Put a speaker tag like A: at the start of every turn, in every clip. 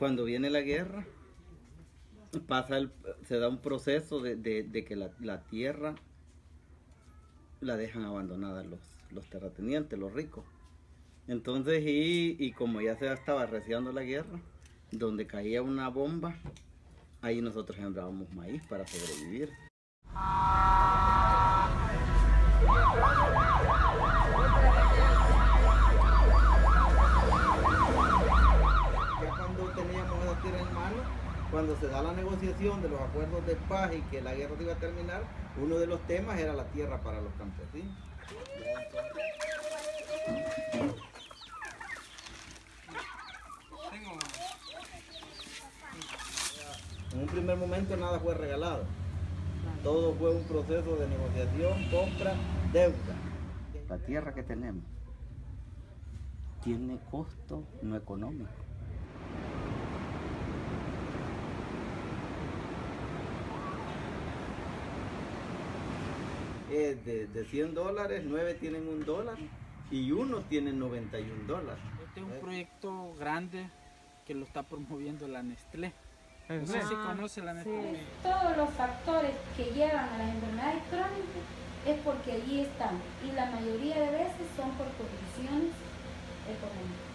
A: Cuando viene la guerra, pasa el- se da un proceso de, de- de que la, la tierra la dejan abandonada los, los terratenientes, los ricos. Entonces, y, y como ya se estaba arreciando la guerra, donde caía una bomba, ahí nosotros sembrábamos maíz para sobrevivir. Ya cuando teníamos esa tierra en mano, cuando se da la negociación de los acuerdos de paz y que la guerra iba a terminar, uno de los temas era la tierra para los campesinos. En un primer momento nada fue regalado. Todo fue un proceso de negociación, compra, deuda. La tierra que tenemos tiene costo no económico. De, de 100 dólares, 9 tienen un dólar y unos tienen 91 dólares.
B: Este es un proyecto grande que lo está promoviendo la Nestlé. No sé si conoce la Nestlé.
C: Todos los factores que llevan a las enfermedades crónicas es porque allí están y la mayoría de veces son por condiciones económicas.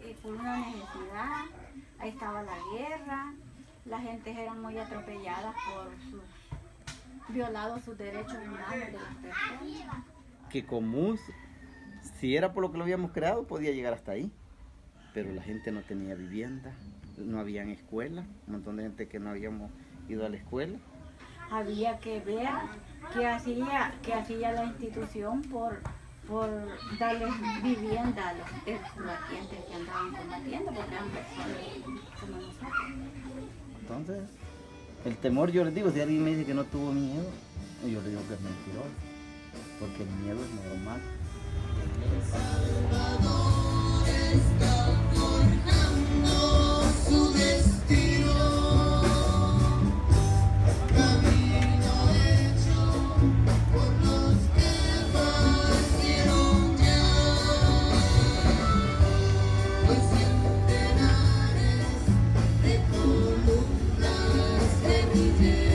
D: Eh, por una necesidad, ahí estaba la guerra, la gente eran muy atropelladas por sus, violados sus derechos humanos de las personas.
A: que común, si era por lo que lo habíamos creado, podía llegar hasta ahí. Pero la gente no tenía vivienda, no habían escuela, un montón de gente que no habíamos ido a la escuela.
D: Había que ver qué hacía, qué hacía la institución por, por darles vivienda a los andaban combatiendo, porque eran personas como.
A: Entonces, el temor, yo les digo, si alguien me dice que no tuvo miedo, yo le digo que es mentiroso, porque el miedo es normal. Amen.